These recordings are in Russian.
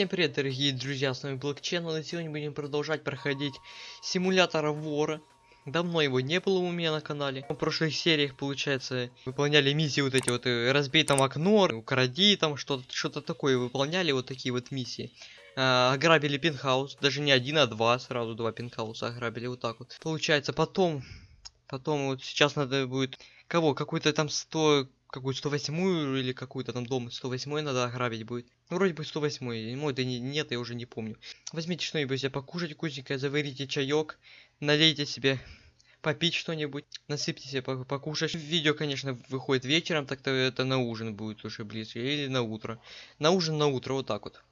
Всем привет, дорогие друзья, с вами Блокченнел, и сегодня будем продолжать проходить симулятор вора. Давно его не было у меня на канале. В прошлых сериях, получается, выполняли миссии вот эти вот, э, разбей там окно, укради там что-то, что-то такое выполняли, вот такие вот миссии. А, ограбили пентхаус, даже не один, а два, сразу два пентхауса ограбили, вот так вот. Получается, потом, потом вот сейчас надо будет, кого, какой-то там 100 какую 108 или какую-то там дом 108 надо ограбить будет. Ну, вроде бы 108 мой, да не, нет, я уже не помню. Возьмите что-нибудь себе покушать вкусненькое, заварите чаек, налейте себе попить что-нибудь, насыпьте себе покушать. Видео, конечно, выходит вечером, так-то это на ужин будет уже ближе, или на утро. На ужин на утро, вот так вот.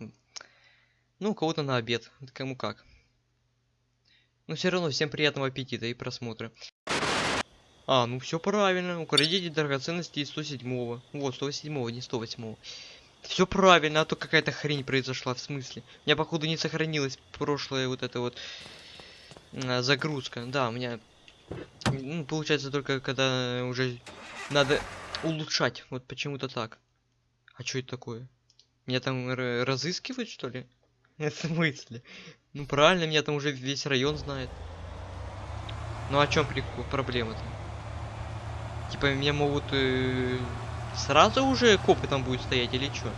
Ну, у кого-то на обед, кому как. Но все равно всем приятного аппетита и просмотра. А, ну все правильно. Украдите драгоценности из 107-го. Вот, 107-го, не 108-го. Все правильно, а то какая-то хрень произошла, в смысле. У меня, походу, не сохранилась прошлая вот эта вот а, загрузка. Да, у меня... Ну, получается, только когда уже надо улучшать. Вот почему-то так. А что это такое? Меня там разыскивают, что ли? В смысле? Ну правильно, меня там уже весь район знает. Ну о чем проблема-то? Типа меня могут э, сразу уже копы там будет стоять или что?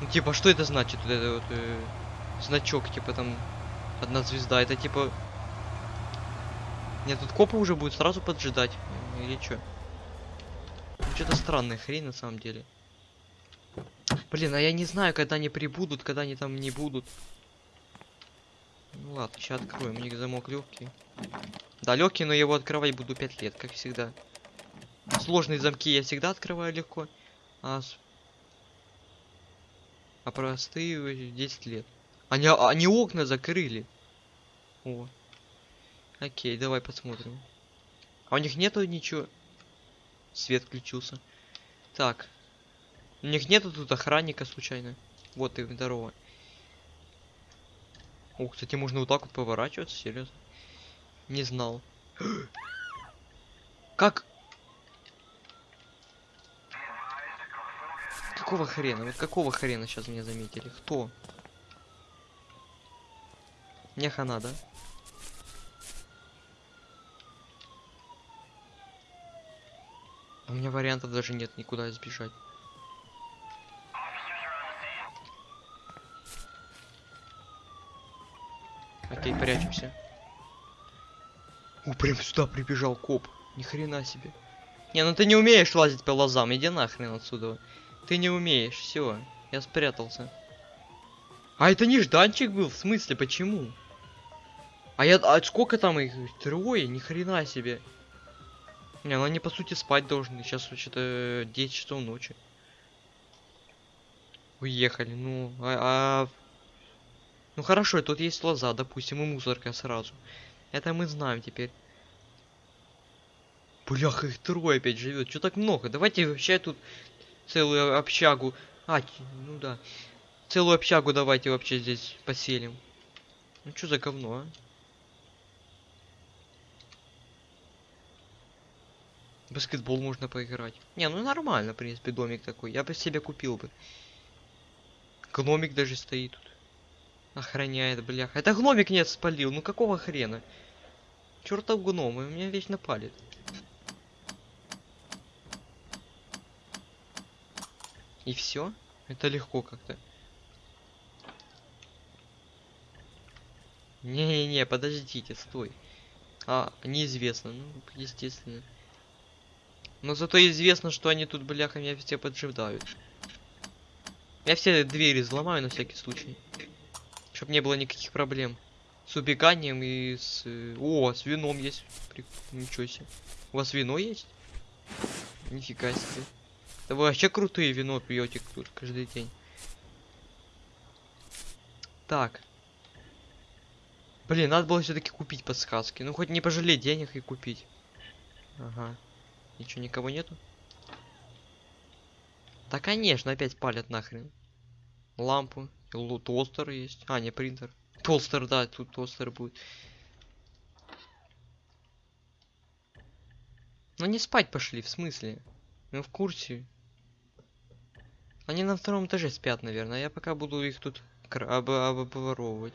Ну типа что это значит? Вот это вот э, значок типа там одна звезда. Это типа нет, тут копы уже будут сразу поджидать или что? Ну, Что-то странная хрень на самом деле. Блин, а я не знаю, когда они прибудут, когда они там не будут. Ну ладно, сейчас откроем, у них замок легкий. Да, легкий, но его открывать буду 5 лет, как всегда. Сложные замки я всегда открываю легко. А, а простые 10 лет. Они, они окна закрыли. О. Окей, давай посмотрим. А у них нету ничего. Свет включился. Так. У них нету тут охранника случайно. Вот и здорово. О, кстати, можно вот так вот поворачиваться, серьезно. Не знал. Как? Какого хрена? Вот какого хрена сейчас меня заметили? Кто? Не хана, да? У меня вариантов даже нет никуда избежать. Окей, прячемся. О, прям сюда прибежал коп. Ни хрена себе. Не, ну ты не умеешь лазить по лозам, иди нахрен отсюда. Ты не умеешь, все, я спрятался. А это нежданчик был, в смысле, почему? А я, а сколько там их? Трое? Ни хрена себе. Не, ну они по сути спать должны. Сейчас что-то 10 часов ночи. Уехали, ну, а, а... Ну хорошо, тут есть лоза, допустим, и мусорка сразу. Это мы знаем теперь. Бляха, их трое опять живет. Что так много? Давайте вообще тут целую общагу. А, ну да. Целую общагу давайте вообще здесь поселим. Ну что за говно, а? Баскетбол можно поиграть. Не, ну нормально, в принципе, домик такой. Я бы себе купил бы. Гномик даже стоит тут. Охраняет, бляха. Это гномик нет спалил. Ну какого хрена? Чертов гном, и меня вечно палит. И все? Это легко как-то. Не-не-не, подождите, стой. А, неизвестно, ну, естественно. Но зато известно, что они тут, бляха, меня все поджидают. Я все двери взломаю на всякий случай. Чтобы не было никаких проблем. С убеганием и с... О, с вином есть. При... Ничего себе. У вас вино есть? Нифига себе. Да вы вообще крутые вино пьете каждый день. Так. Блин, надо было все-таки купить подсказки. Ну хоть не пожалеть денег и купить. Ага. Ничего, никого нету? Да конечно, опять палят нахрен. Лампу. Толстер есть. А, не принтер. Толстер, да, тут толстер будет. Ну не спать пошли, в смысле? Мы в курсе. Они на втором этаже спят, наверное. Я пока буду их тут об- обворовывать.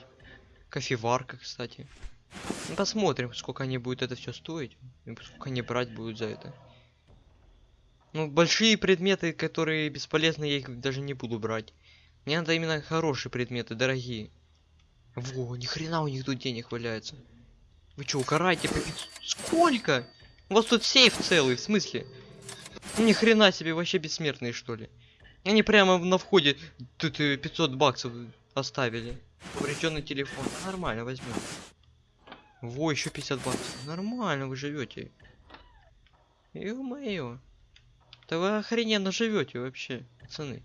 Кофеварка, кстати. Ну, посмотрим, сколько они будут это все стоить. И сколько они брать будут за это. Ну, большие предметы, которые бесполезны, я их даже не буду брать. Мне надо именно хорошие предметы, дорогие. Во, ни хрена у них тут денег валяется. Вы чё, пяц- Сколько? У вас тут сейф целый, в смысле? Ни хрена себе, вообще бессмертные, что ли? Они прямо на входе тут э, 500 баксов оставили. Поврежденный телефон. Нормально, возьму. Во, еще 50 баксов. Нормально вы живете. Ё-моё. Да вы охрененно живете вообще, пацаны.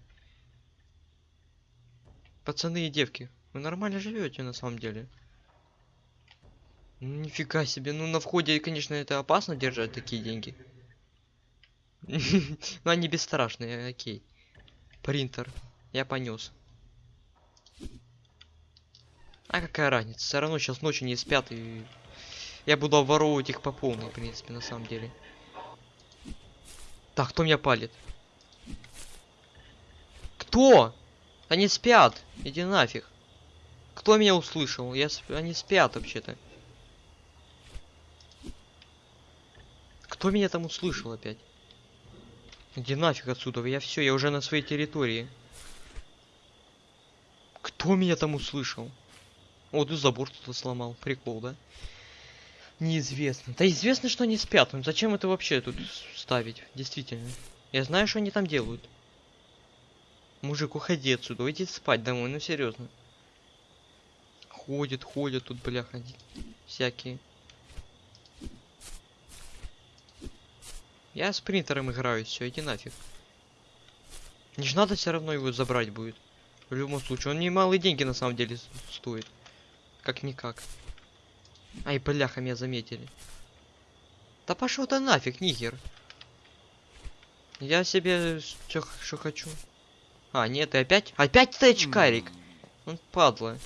Пацаны и девки, вы нормально живете на самом деле. Ну, Нифига себе, ну на входе, конечно, это опасно держать такие деньги. Но они бесстрашные, окей. Принтер. Я понес. А какая разница? Все равно сейчас ночью не спят и я буду обворовывать их по полной, в принципе, на самом деле. Так, кто меня палит? Кто? Они спят. Иди нафиг. Кто меня услышал? Я сп... Они спят вообще-то. Кто меня там услышал опять? Иди нафиг отсюда, я все, я уже на своей территории. Кто меня там услышал? О, ты забор кто-то сломал. Прикол, да? Неизвестно. Да известно, что они спят. Ну зачем это вообще тут ставить? Действительно. Я знаю, что они там делают. Мужик, уходи отсюда. Уйди спать домой, ну серьезно. Ходят, ходят тут, бляха. Всякие. Я с принтером играю, все, иди нафиг. Не ж надо все равно его забрать будет. В любом случае, он немалые деньги на самом деле стоит. Как-никак. Ай, бляха, меня заметили. Да пошел ты нафиг, нигер. Я себе что, что хочу. А, нет, ты опять? Опять ты очкарик? Он падла.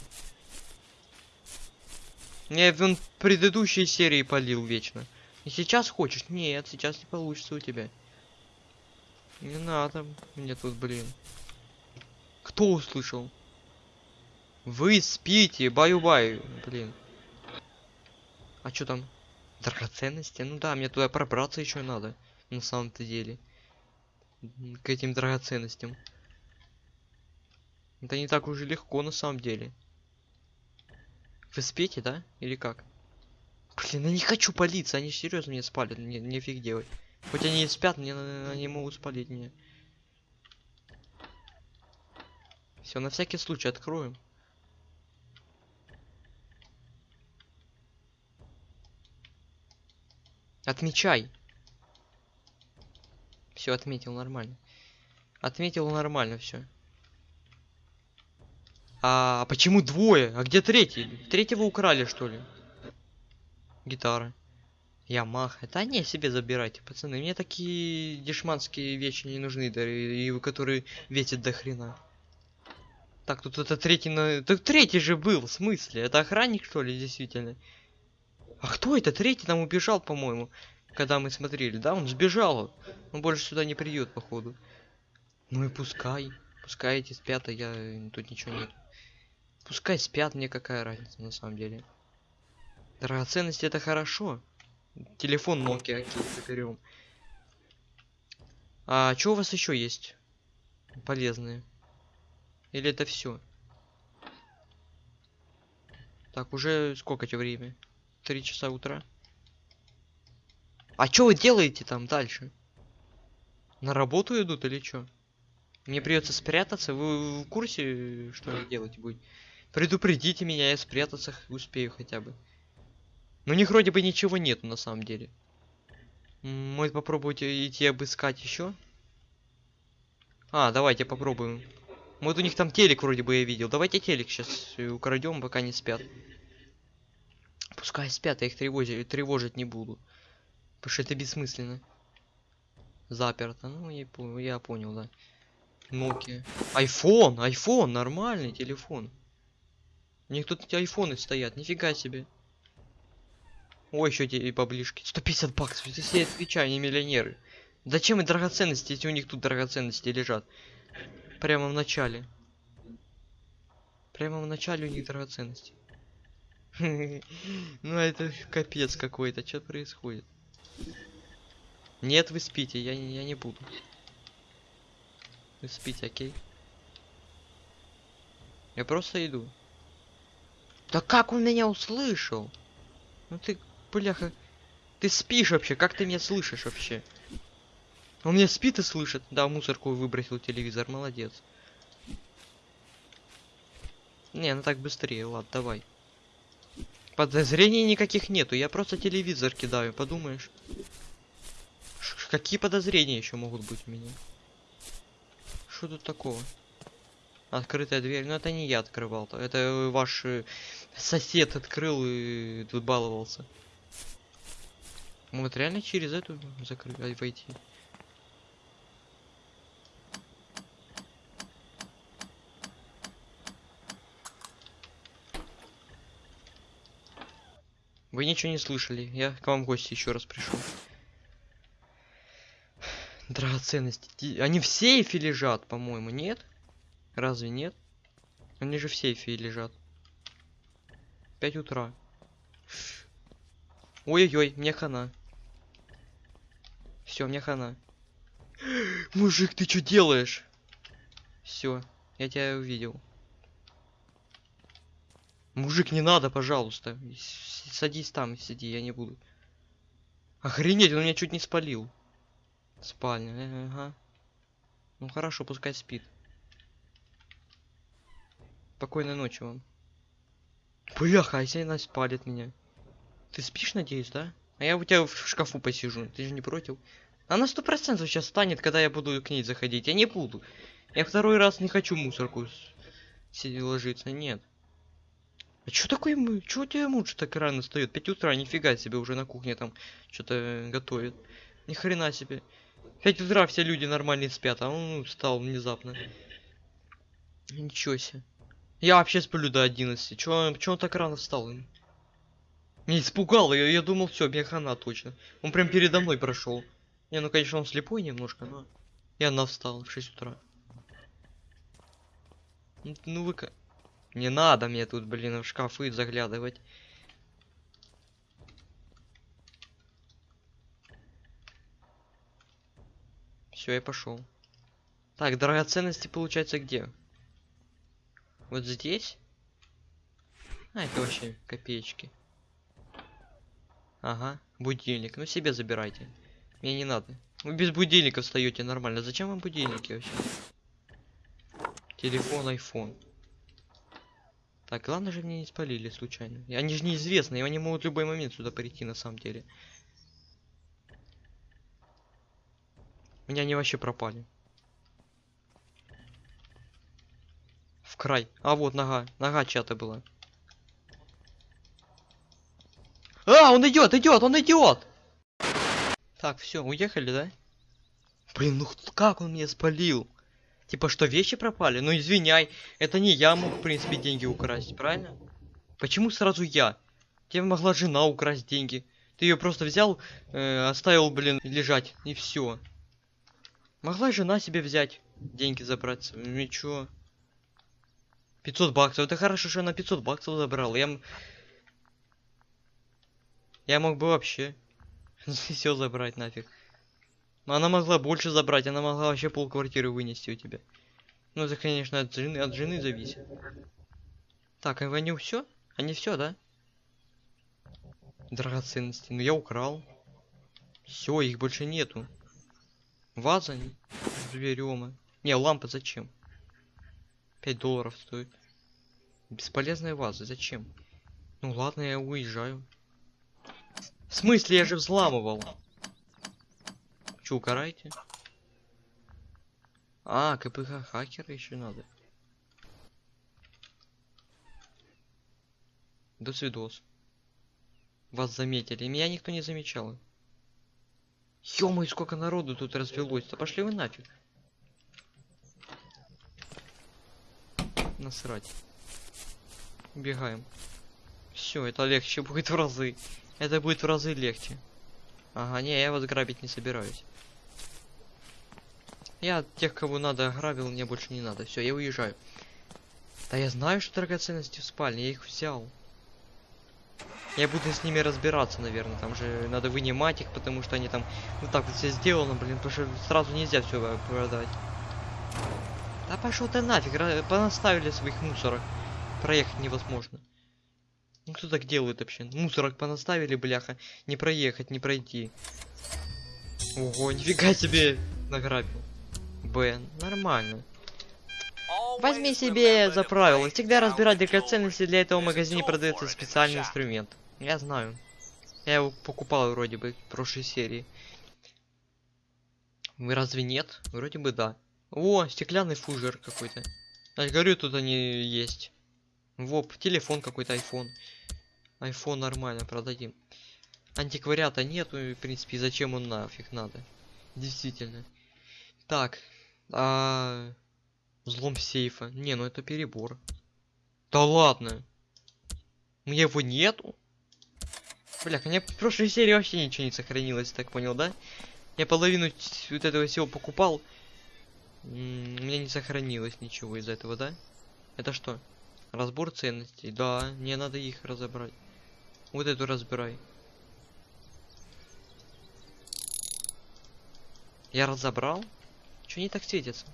Я в предыдущей серии полил вечно. И сейчас хочешь? Нет, сейчас не получится у тебя. Не надо мне тут, блин. Кто услышал? Вы спите, баю-баю, блин. А что там? Драгоценности? Ну да, мне туда пробраться еще надо. На самом-то деле. К этим драгоценностям. Это не так уж и легко на самом деле. Вы спите, да? Или как? Блин, я не хочу палиться, они серьезно меня спалят, мне нефиг делать. Хоть они и спят, мне они могут спалить меня. Все, на всякий случай откроем. Отмечай. Все, отметил нормально. Отметил нормально все. А почему двое? А где третий? Третьего украли, что ли? Гитара. Ямаха. Да не, себе забирайте, пацаны. Мне такие дешманские вещи не нужны, да, и, и которые весят до хрена. Так, тут это третий на... Так третий же был, в смысле? Это охранник, что ли, действительно? А кто это? Третий там убежал, по-моему. Когда мы смотрели, да? Он сбежал. Он больше сюда не придет, походу. Ну и пускай. Пускай эти спят, а я... Тут ничего нет. Пускай спят, мне какая разница, на самом деле. Драгоценности это хорошо. Телефон Nokia, окей, заберем. А что у вас еще есть? Полезные. Или это все? Так, уже сколько тебе время? Три часа утра. А что вы делаете там дальше? На работу идут или что? Мне придется спрятаться. Вы в курсе, что делать будете? Предупредите меня, я спрятаться успею хотя бы. Но у них вроде бы ничего нету на самом деле. Может попробовать э, идти обыскать еще? А, давайте попробуем. Вот у них там телек вроде бы я видел. Давайте телек сейчас украдем, пока не спят. Пускай спят, я их тревожить, тревожить не буду. Потому что это бессмысленно. Заперто. Ну, я, я понял, да. Nokia. Айфон, айфон, нормальный телефон. У них тут айфоны стоят, нифига себе. Ой, еще эти поближки. 150 баксов, если я отвечаю, они миллионеры. Зачем и драгоценности, если у них тут драгоценности лежат? Прямо в начале. Прямо в начале у них драгоценности. Ну это капец какой-то. Что происходит? Нет, вы спите, я, я не буду. Вы спите, окей? Я просто иду. Да как он меня услышал? Ну ты, бляха, ты спишь вообще? Как ты меня слышишь вообще? Он меня спит и слышит. Да, мусорку выбросил телевизор, молодец. Не, ну так быстрее, ладно, давай. Подозрений никаких нету, я просто телевизор кидаю, подумаешь. Ш- Какие подозрения еще могут быть у меня? Что тут такого? Открытая дверь. Ну это не я открывал-то. Это э, ваш э, сосед открыл и тут баловался. Вот реально через эту закрыть войти. Вы ничего не слышали. Я к вам в гости еще раз пришел. Драгоценности. Они в сейфе лежат, по-моему, нет? Разве нет? Они же в сейфе лежат. 5 утра. Ой-ой-ой, мне хана. Все, мне хана. Мужик, ты что делаешь? Все, я тебя увидел. Мужик, не надо, пожалуйста. Садись там сиди, я не буду. Охренеть, он меня чуть не спалил. Спальня, ага. Ну хорошо, пускай спит. Спокойной ночи вам. Бляха, а если она спалит меня? Ты спишь, надеюсь, да? А я у тебя в шкафу посижу, ты же не против? Она сто процентов сейчас станет, когда я буду к ней заходить. Я не буду. Я второй раз не хочу мусорку сидеть ложиться, нет. А чё такой, мы- чё у тебя муж так рано встает? 5 утра, нифига себе, уже на кухне там что-то готовит. Ни хрена себе. 5 утра все люди нормальные спят, а он встал внезапно. Ничего себе. Я вообще сплю до 11. Чё, он- так рано встал? Меня испугал, я, я думал, все, мне хана точно. Он прям передо мной прошел. Не, ну конечно он слепой немножко, но. И она встала в 6 утра. Ну, Ну вы ка- Не надо мне тут, блин, в шкафы заглядывать. Все, я пошел. Так, драгоценности получается где? Вот здесь? А, это вообще копеечки. Ага, будильник. Ну себе забирайте. Мне не надо. Вы без будильника встаете нормально. Зачем вам будильники вообще? Телефон, iPhone. Так, главное же мне не спалили случайно. И Они же неизвестные, они могут в любой момент сюда прийти на самом деле. Меня они вообще пропали. Край. А вот нога. Нога чья-то была. А, он идет, идет, он идет! Так, все, уехали, да? Блин, ну как он меня спалил? Типа, что вещи пропали? Ну извиняй, это не я мог, в принципе, деньги украсть, правильно? Почему сразу я? Тебе могла жена украсть деньги. Ты ее просто взял, э, оставил, блин, лежать, и все. Могла жена себе взять, деньги забрать. Ну и чё? 500 баксов. Это хорошо, что она 500 баксов забрала. Я, я мог бы вообще все забрать нафиг. Но она могла больше забрать, она могла вообще пол квартиры вынести у тебя. Ну это, конечно, от жены, от жены зависит. Так, а они все? Они все, да? Драгоценности. Ну я украл. Все, их больше нету. Ваза берем. Не, лампа зачем? 5 долларов стоит. Бесполезная ваза, зачем? Ну ладно, я уезжаю. В смысле, я же взламывал. Че, укарайте? А, КПХ хакера еще надо. До свидос. Вас заметили. Меня никто не замечал. ё сколько народу тут развелось. Да пошли вы нафиг. Насрать. Убегаем. Все, это легче будет в разы. Это будет в разы легче. Ага, не, я вас грабить не собираюсь. Я тех, кого надо, ограбил, мне больше не надо. Все, я уезжаю. Да я знаю, что драгоценности в спальне, я их взял. Я буду с ними разбираться, наверное. Там же надо вынимать их, потому что они там вот так вот все сделано, блин, потому что сразу нельзя все продать. Да пошел ты нафиг, понаставили своих мусорок. Проехать невозможно. Ну кто так делает вообще? Мусорок понаставили, бляха. Не проехать, не пройти. Ого, нифига себе награбил. Б, нормально. Возьми себе за правило, всегда разбирать драгоценности для этого в магазине продается специальный инструмент. Я знаю. Я его покупал вроде бы в прошлой серии. Вы разве нет? Вроде бы да. О, стеклянный фужер какой-то. Я говорю, тут они есть. Воп, телефон какой-то, iPhone. iPhone нормально, продадим. Антиквариата нету, в принципе, зачем он нафиг надо? Действительно. Так. А... Взлом сейфа. Не, ну это перебор. Да ладно. У меня его нету? Бля, у меня в прошлой серии вообще ничего не сохранилось, так понял, да? Я половину вот этого всего покупал. У меня не сохранилось ничего из этого, да? Это что? Разбор ценностей. Да, мне надо их разобрать. Вот эту разбирай. Я разобрал? Чё не так светится?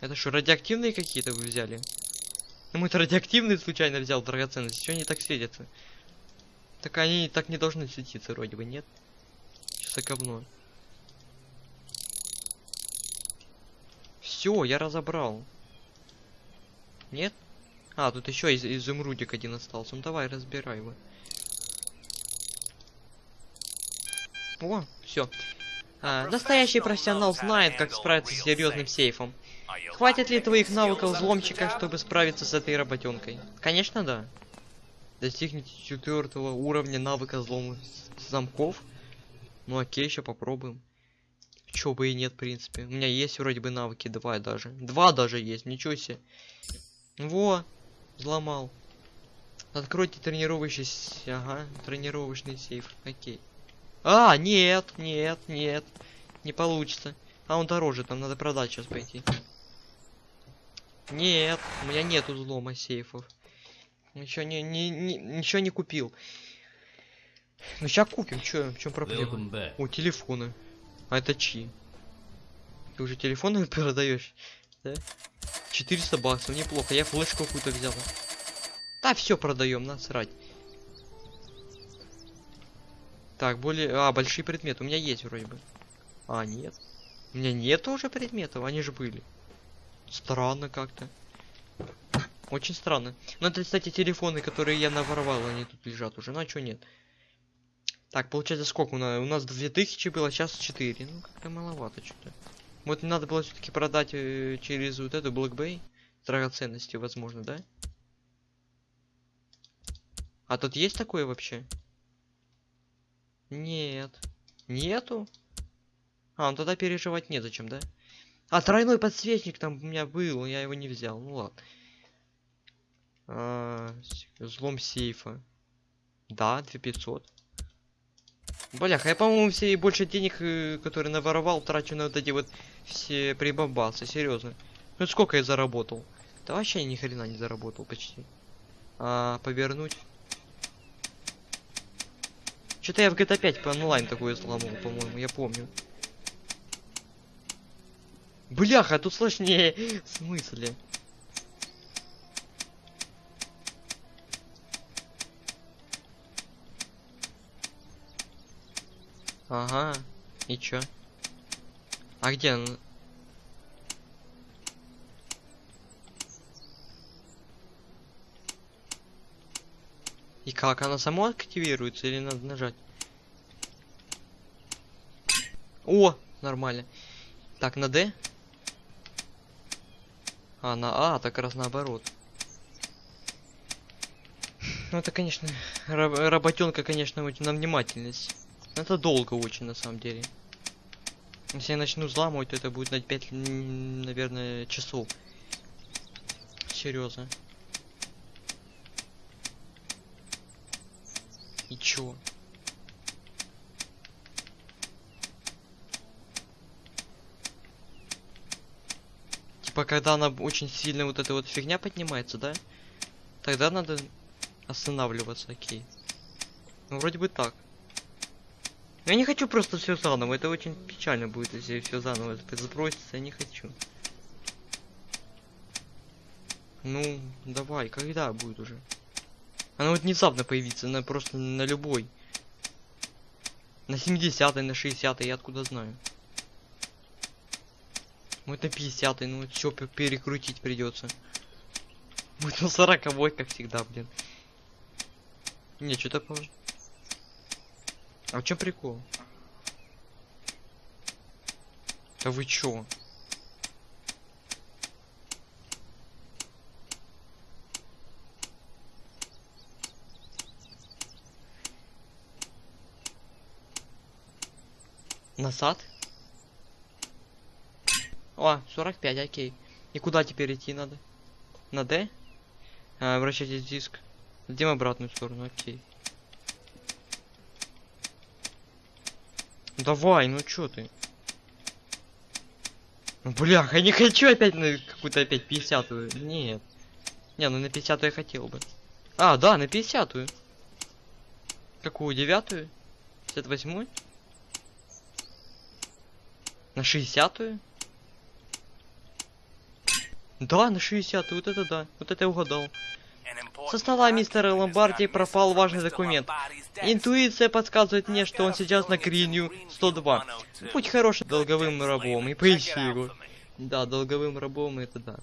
Это что, радиоактивные какие-то вы взяли? Ну, мы-то радиоактивные случайно взял драгоценности. Чё они так светятся? Так они так не должны светиться, вроде бы, нет? Что за говно? Все, я разобрал. Нет? А, тут еще из изумрудик один остался. Ну давай, разбирай его. О, все. настоящий профессионал знает, как справиться с серьезным сейфом. Хватит ли твоих навыков взломщика, чтобы справиться с этой работенкой? Конечно, да. Достигните четвертого уровня навыка взлома замков. Ну окей, еще попробуем. Чё бы и нет, в принципе. У меня есть вроде бы навыки, два даже. Два даже есть, ничего себе. Во, взломал. Откройте тренировочный... Ага, тренировочный сейф. Окей. А, нет, нет, нет. Не получится. А он дороже, там надо продать сейчас пойти. Нет, у меня нету взлома сейфов. Ничего не, не, не, ничего не купил. Ну сейчас купим, чё, в чем проблема? О, телефоны. А это чьи? Ты уже телефоны продаешь? Да? 400 баксов, неплохо. Я флешку какую-то взял. Да, все продаем, насрать. Так, более... А, большие предметы. У меня есть вроде бы. А, нет. У меня нет уже предметов, они же были. Странно как-то. Очень странно. Ну, это, кстати, телефоны, которые я наворовал, они тут лежат уже. Ну, а чё нет? Так, получается, сколько у нас? У нас 2000 было, сейчас 4. Ну, как-то маловато что-то. Вот надо было все-таки продать э, через вот эту Black Bay драгоценности, возможно, да? А тут есть такое вообще? Нет. Нету? А, ну тогда переживать незачем, да? А, тройной подсвечник там у меня был, я его не взял. Ну ладно. А, взлом сейфа. Да, 2500. Бляха, я, по-моему, все больше денег, э, которые наворовал, трачу на вот эти вот все прибамбасы, серьезно. Ну сколько я заработал? Да вообще ни хрена не заработал почти. А, повернуть. Что-то я в GTA 5 по онлайн такое сломал, по-моему, я помню. Бляха, тут сложнее. В смысле? Ага. И чё? А где он? И как? Она сама активируется или надо нажать? О, нормально. Так, на D? А, на А, так раз наоборот. Ну это, конечно, раб- работенка, конечно, на внимательность. Это долго очень, на самом деле. Если я начну взламывать, то это будет на 5, наверное, часов. Серьезно. И чё? Типа, когда она очень сильно вот эта вот фигня поднимается, да? Тогда надо останавливаться, окей. Ну, вроде бы так. Я не хочу просто все заново, это очень печально будет, если все заново сбросится, я не хочу. Ну, давай, когда будет уже? Она вот внезапно появится, на просто на любой. На 70 на 60 я откуда знаю. Вот на 50 ну вот все перекрутить придется. Будет на 40 как всегда, блин. Не, что-то. А в чем прикол? Да вы чё? Назад? О, 45, окей. И куда теперь идти надо? На D? А, вращайте диск. Идем обратную сторону, окей. Давай, ну чё ты? Ну, Блях, я не хочу опять на какую-то опять 50-ю. Нет. Не, ну на 50 я хотел бы. А, да, на 50-ю. Какую, девятую? 58-ю? На 60-ю? Да, на 60 вот это да. Вот это я угадал. Со стола мистера Ломбарди пропал важный документ. Интуиция подсказывает мне, что он сейчас на Гринью 102. Будь хорошим долговым рабом и поищи его. Да, долговым рабом это да.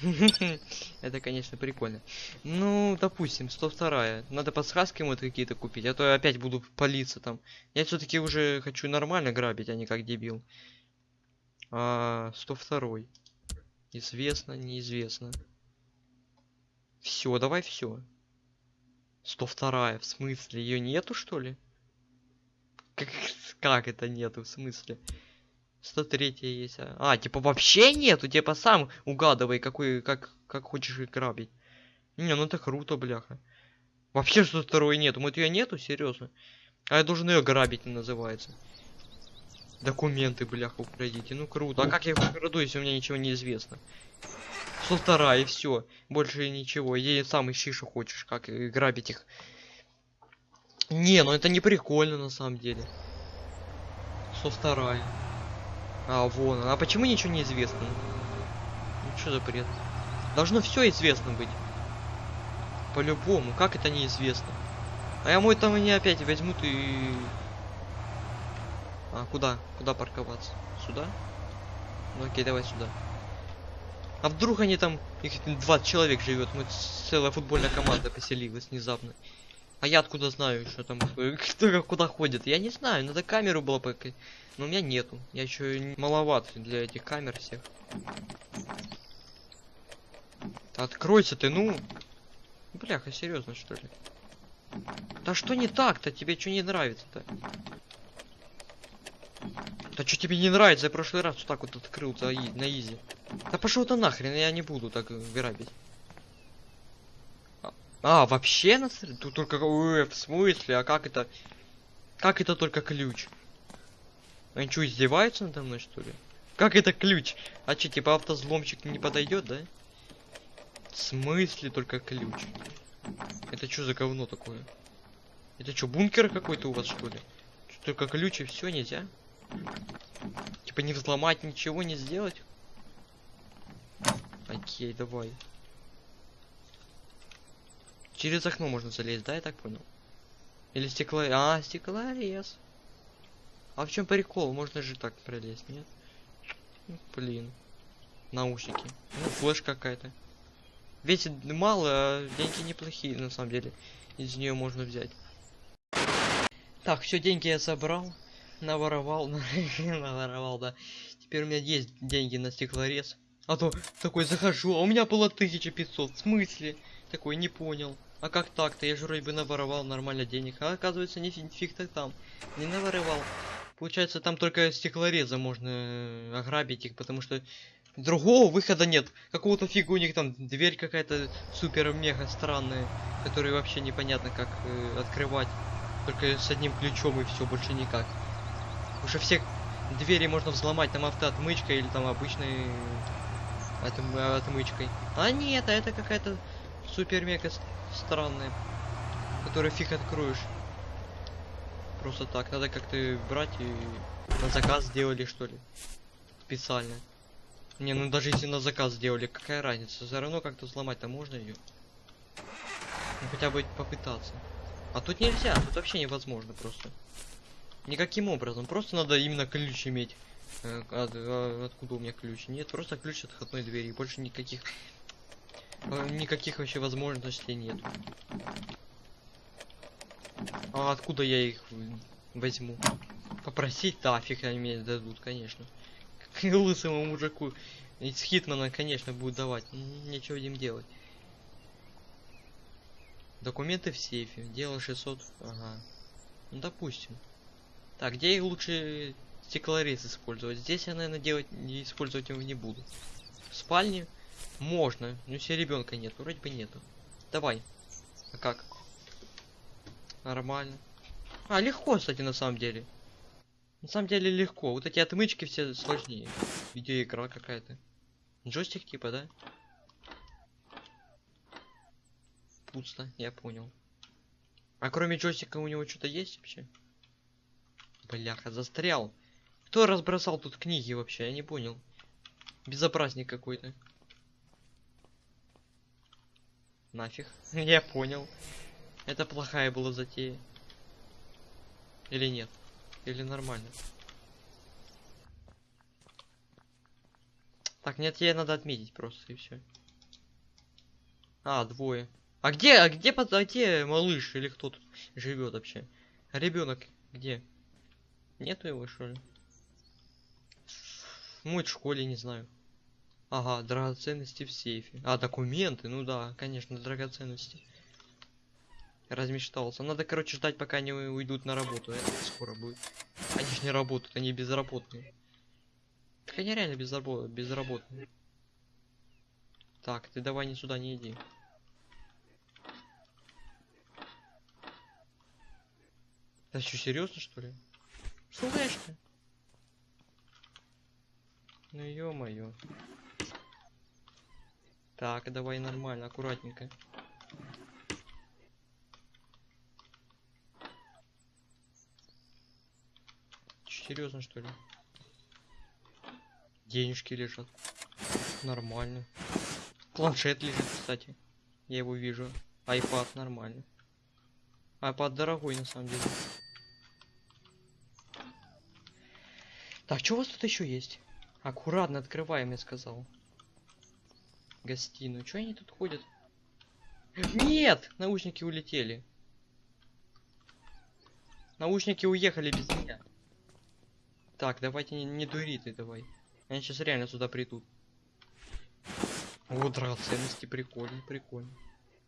Это, конечно, прикольно. Ну, допустим, 102 Надо подсказки ему какие-то купить, а то я опять буду палиться там. Я все-таки уже хочу нормально грабить, а не как дебил. А, 102 Известно, неизвестно. Все, давай все. 102 в смысле? Ее нету, что ли? Как, как это нету, в смысле? 103 есть. А, а, типа вообще нету, типа сам угадывай, какой, как, как хочешь грабить. Не, ну это круто, бляха. Вообще 102 нету, вот ее нету, серьезно. А я должен ее грабить, называется. Документы, бляха, украдите. Ну круто. А как я их украду, если у меня ничего не известно? Полтора и все. Больше ничего. Иди сам ищи, что хочешь, как грабить их. Не, ну это не прикольно на самом деле. Со вторая. А, вон. А почему ничего не известно? Ну что за бред? Должно все известно быть. По-любому. Как это неизвестно? А я мой там они опять возьмут и а, куда? Куда парковаться? Сюда? Ну окей, давай сюда. А вдруг они там, их 20 человек живет, мы целая футбольная команда поселилась внезапно. А я откуда знаю, что там, кто куда ходит? Я не знаю, надо камеру было пока. Но у меня нету. Я еще маловат для этих камер всех. Откройся ты, ну. Бляха, серьезно что ли? Да что не так-то? Тебе что не нравится-то? Да что тебе не нравится? Я прошлый раз вот так вот открыл на изи. Да пошел ты нахрен, я не буду так грабить. А, а вообще на Тут только э, в смысле, а как это? Как это только ключ? Они что, издеваются надо мной, что ли? Как это ключ? А что, типа автозломщик не подойдет, да? В смысле только ключ? Это что за говно такое? Это что, бункер какой-то у вас, что ли? Только ключ и все нельзя? Типа не взломать, ничего не сделать? Окей, давай. Через окно можно залезть, да, я так понял? Или стекло... А, стеклорез. А в чем прикол? Можно же так пролезть, нет? Ну, блин. Наушники. Ну, флеш какая-то. Весит мало, а деньги неплохие, на самом деле. Из нее можно взять. Так, все, деньги я собрал наворовал, наворовал, да. Теперь у меня есть деньги на стеклорез. А то такой захожу, а у меня было 1500. В смысле? Такой не понял. А как так-то? Я же вроде бы наворовал нормально денег. А оказывается, не фиг-то там. Не наворовал. Получается, там только стеклореза можно э, ограбить их, потому что другого выхода нет. Какого-то фига у них там дверь какая-то супер-мега странная, которую вообще непонятно как э, открывать. Только с одним ключом и все, больше никак. Уже все двери можно взломать, там автоотмычка или там обычный Отм- отмычкой. А нет, а это какая-то супер-мега странная, которую фиг откроешь. Просто так, надо как-то брать и на заказ сделали что ли. Специально. Не, ну даже если на заказ сделали, какая разница? Все равно как-то взломать-то можно ее. Ну хотя бы попытаться. А тут нельзя, тут вообще невозможно просто. Никаким образом, просто надо именно ключ иметь. Э, от- а, откуда у меня ключ? Нет, просто ключ от входной двери. Больше никаких э, никаких вообще возможностей нет. А откуда я их возьму? Попросить, да, фиг они мне дадут, конечно. Лысому мужику из Хитмана, конечно, будут давать. М, Нечего им делать. Документы в сейфе. Дело 600. Ага. Ну, допустим. Так, где лучше стеклорез использовать? Здесь я, наверное, делать не использовать его не буду. В спальне можно, но если ребенка нет, вроде бы нету. Давай. А как? Нормально. А, легко, кстати, на самом деле. На самом деле легко. Вот эти отмычки все сложнее. Видеоигра какая-то. Джойстик типа, да? Пусто, я понял. А кроме джойстика у него что-то есть вообще? Бляха, застрял. Кто разбросал тут книги вообще? Я не понял. Безобразник какой-то. Нафиг. Я понял. Это плохая была затея. Или нет? Или нормально? Так, нет, тебе надо отметить просто и все. А, двое. А где, а где, а где малыш или кто тут живет вообще? ребенок где? Нету его что ли? Может в школе, не знаю. Ага, драгоценности в сейфе. А, документы, ну да, конечно, драгоценности. Размечтался. Надо, короче, ждать, пока они уйдут на работу. Это скоро будет. Они же не работают, они безработные. Так они реально безрабо- безработные. Так, ты давай не сюда не иди. Да что, серьезно что ли? Флешка. Ну ё-моё. Так, давай нормально, аккуратненько. Серьезно что ли? Денежки лежат. Нормально. Планшет лежит, кстати. Я его вижу. Айпад нормально. Айпад дорогой на самом деле. Так, что у вас тут еще есть? Аккуратно открываем, я сказал. Гостиную. Что они тут ходят? Нет! Наушники улетели. Наушники уехали без меня. Так, давайте не, не дури ты давай. Они сейчас реально сюда придут. О, драгоценности, прикольно, прикольно.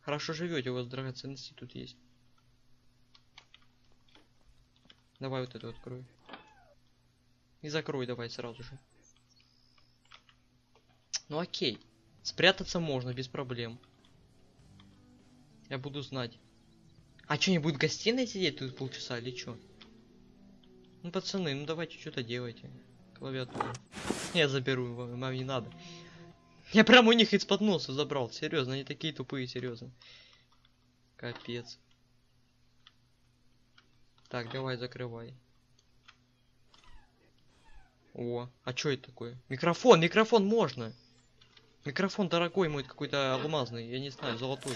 Хорошо живете, у вас драгоценности тут есть. Давай вот эту открой. И закрой давай сразу же. Ну окей. Спрятаться можно без проблем. Я буду знать. А что, не будет гостиной сидеть тут полчаса или что? Ну, пацаны, ну давайте что-то делайте. Клавиатуру. Я заберу, вам, вам не надо. Я прям у них из-под носа забрал. Серьезно, они такие тупые, серьезно. Капец. Так, давай, закрывай. О, а что это такое? Микрофон, микрофон можно. Микрофон дорогой мой, какой-то алмазный, я не знаю, золотой.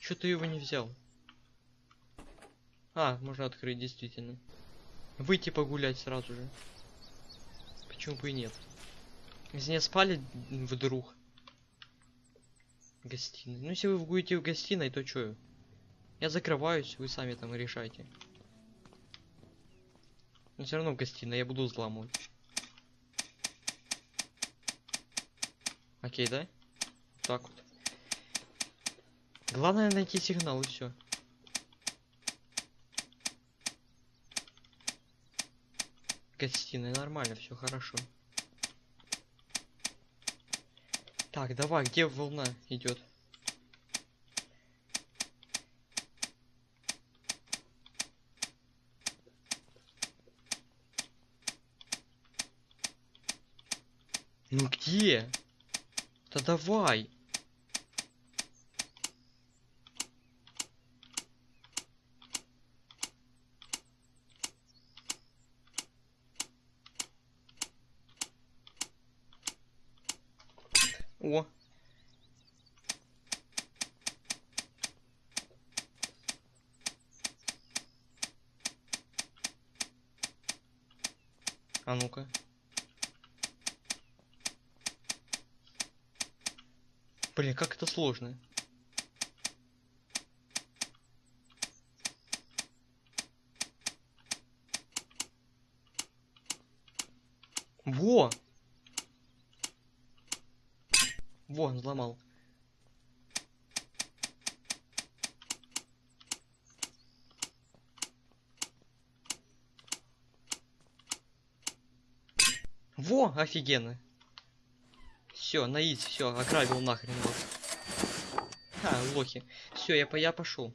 Что ты его не взял? А, можно открыть, действительно. Выйти погулять сразу же. Почему бы и нет? Если не спали вдруг. Гостиной. Ну, если вы будете в гостиной, то чё? Я закрываюсь, вы сами там решайте. Но все равно в гостиной я буду взламывать. Окей, да? Так вот. Главное найти сигнал и все. Гостиная нормально, все хорошо. Так, давай, где волна идет? Ну где? Да давай. Блин, как это сложно. Во! Во, он взломал. Во, офигенно. Все, на изи, все, ограбил нахрен вас. А, лохи. Все, я, по я пошел.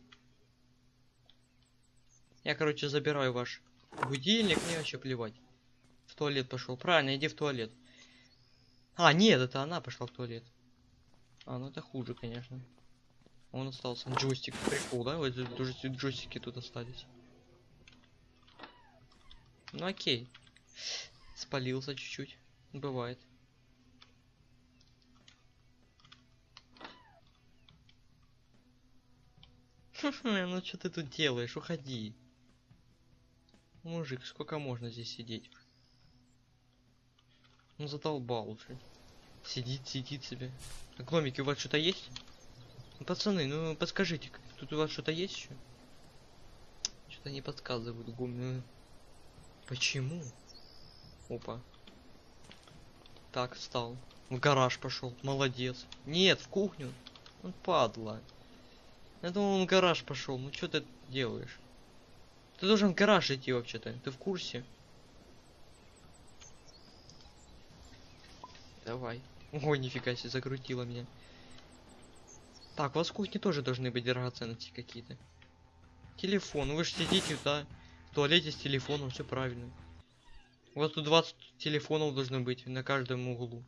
Я, короче, забираю ваш будильник, мне вообще плевать. В туалет пошел. Правильно, иди в туалет. А, нет, это она пошла в туалет. А, ну это хуже, конечно. Он остался. Джойстик, прикол, да? Вот джойстики тут остались. Ну окей. Спалился чуть-чуть. Бывает. Ну что ты тут делаешь? Уходи. Мужик, сколько можно здесь сидеть? Ну задолбал уже. Сидит, сидит себе. А гномики у вас что-то есть? Ну, пацаны, ну подскажите, тут у вас что-то есть еще? Что-то не подсказывают гуми. Почему? Опа. Так, встал. В гараж пошел. Молодец. Нет, в кухню. Он падла. Я думал, он в гараж пошел. Ну что ты делаешь? Ты должен в гараж идти вообще-то. Ты в курсе? Давай. Ой, нифига себе, закрутила меня. Так, у вас в кухне тоже должны быть драгоценности какие-то. Телефон. Вы же сидите, да, в туалете с телефоном, все правильно. У вас тут 20 телефонов должно быть на каждом углу.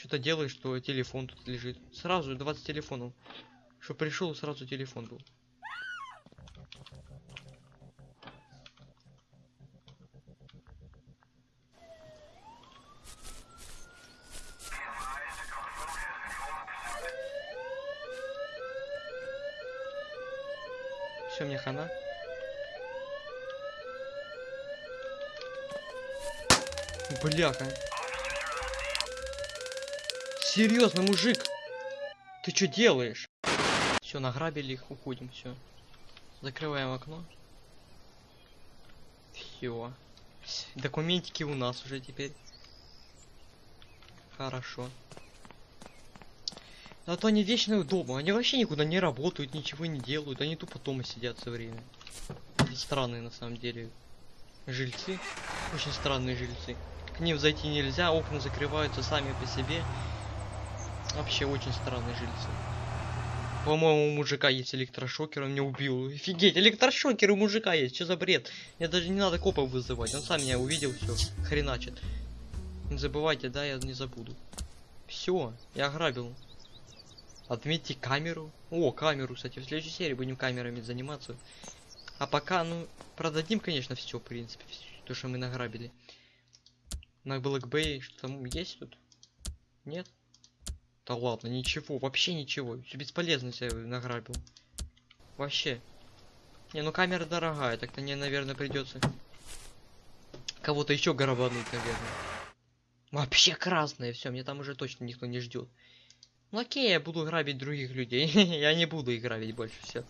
Что-то делаешь, что телефон тут лежит. Сразу 20 телефонов. Что пришел, сразу телефон был. Все, мне хана. Бляха. Серьезно, мужик. Ты что делаешь? Все, награбили их, уходим, все. Закрываем окно. Все. Документики у нас уже теперь. Хорошо. А то они вечно дома. Они вообще никуда не работают, ничего не делают. Они тупо дома сидят все время. Странные на самом деле жильцы. Очень странные жильцы. К ним зайти нельзя, окна закрываются сами по себе. Вообще очень странные жильцы. По-моему, у мужика есть электрошокер, он меня убил. Офигеть, электрошокер у мужика есть, что за бред? Мне даже не надо копов вызывать, он сам меня увидел, все, хреначит. Не забывайте, да, я не забуду. Все, я ограбил. Отметьте камеру. О, камеру, кстати, в следующей серии будем камерами заниматься. А пока, ну, продадим, конечно, все, в принципе, то, что мы награбили. На Bay, что там есть тут? Нет? Да ладно, ничего, вообще ничего. Все бесполезно себя награбил. Вообще. Не, ну камера дорогая, так-то мне, наверное, придется кого-то еще грабануть, наверное. Вообще красное, все, мне там уже точно никто не ждет. Ну окей, я буду грабить других людей. я не буду их грабить больше, все.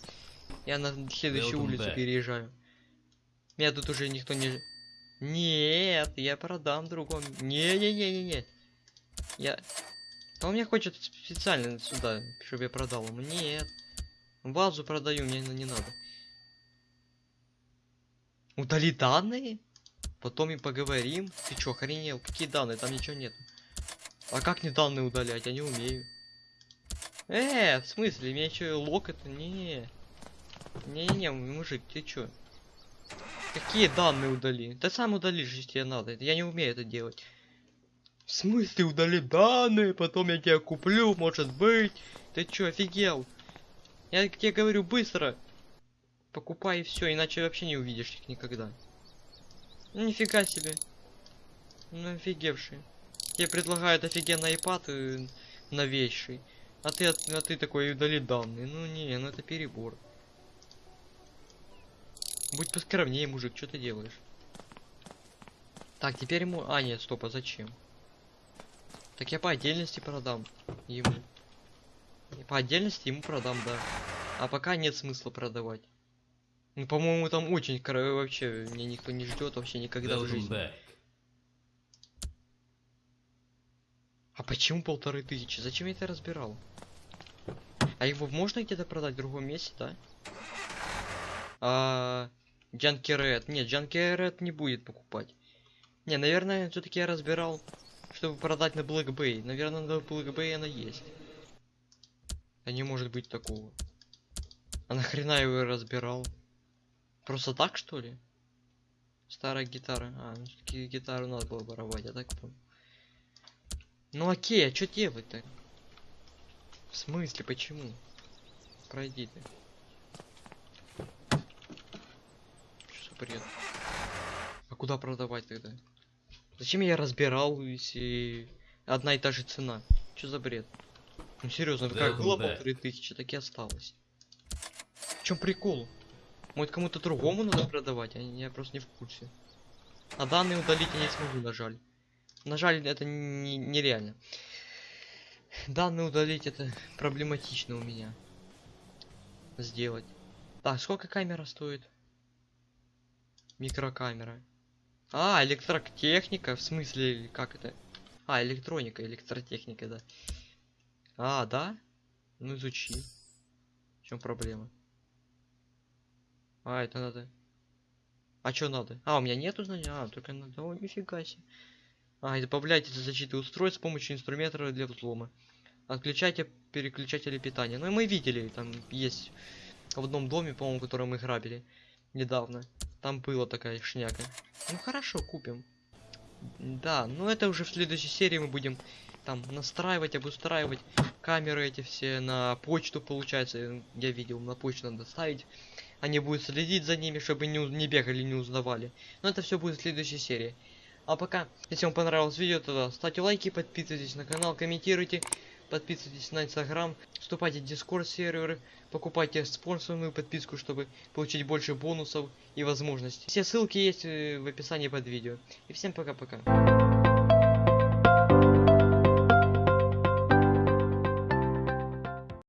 Я на следующую улицу back. переезжаю. Меня тут уже никто не... Нет, я продам другому. Не-не-не-не-не. Я... А он меня хочет специально сюда, чтобы я продал ему. Нет. Базу продаю, мне не надо. Удали данные? Потом и поговорим. Ты чё, охренел? Какие данные? Там ничего нет. А как не данные удалять? Я не умею. Э, в смысле? Меня что, лок это? Не. Не-не-не, мужик, ты чё? Какие данные удали? Ты сам удалишь, если тебе надо. Я не умею это делать. В смысле удали данные, потом я тебя куплю, может быть. Ты чё, офигел? Я тебе говорю быстро. Покупай все, иначе вообще не увидишь их никогда. Ну нифига себе. Ну офигевший. Тебе предлагают офигенный iPad э, новейший. А ты, а ты такой удали данные. Ну не, ну это перебор. Будь поскромнее, мужик, что ты делаешь? Так, теперь ему... А, нет, стоп, а зачем? Так я по отдельности продам ему. По отдельности ему продам, да. А пока нет смысла продавать. Ну, по-моему, там очень кор- вообще меня никто не ждет вообще никогда в жизни. back. А почему полторы тысячи? Зачем я это разбирал? А его можно где-то продать в другом месте, да? А Джанки Ред. Нет, Джанки Ред не будет покупать. Не, наверное, все-таки я разбирал, чтобы продать на Black Bay. Наверное, на Black Bay она есть. Да не может быть такого. А нахрена я его разбирал? Просто так, что ли? Старая гитара. А, ну все-таки гитару надо было воровать, я так понял. Ну окей, а что делать-то? В смысле, почему? Пройди ты. Что за бред? А куда продавать тогда? Зачем я разбирал, если одна и та же цена? Что за бред? Ну серьезно, как Welcome было back. полторы тысячи, так и осталось. В чем прикол? Может кому-то другому надо продавать? Я, я просто не в курсе. А данные удалить я не смогу, на жаль. На жаль, это не- нереально. Данные удалить это проблематично у меня. Сделать. Так, сколько камера стоит? Микрокамера. А, электротехника, в смысле, как это? А, электроника, электротехника, да. А, да? Ну изучи. В чем проблема? А, это надо. А что надо? А, у меня нету знаний? А, только надо. О, нифига себе. А, и добавляйте защиты устройств с помощью инструментов для взлома. Отключайте переключатели питания. Ну и мы видели, там есть в одном доме, по-моему, который мы грабили недавно. Там была такая шняка. Ну хорошо, купим. Да, ну это уже в следующей серии мы будем там настраивать, обустраивать камеры эти все на почту, получается. Я видел, на почту надо ставить. Они будут следить за ними, чтобы не, не бегали, не узнавали. Но это все будет в следующей серии. А пока, если вам понравилось видео, то ставьте лайки, подписывайтесь на канал, комментируйте, подписывайтесь на инстаграм, вступайте в дискорд серверы, покупайте спонсорную подписку, чтобы получить больше бонусов и возможностей. Все ссылки есть э, в описании под видео. И всем пока-пока.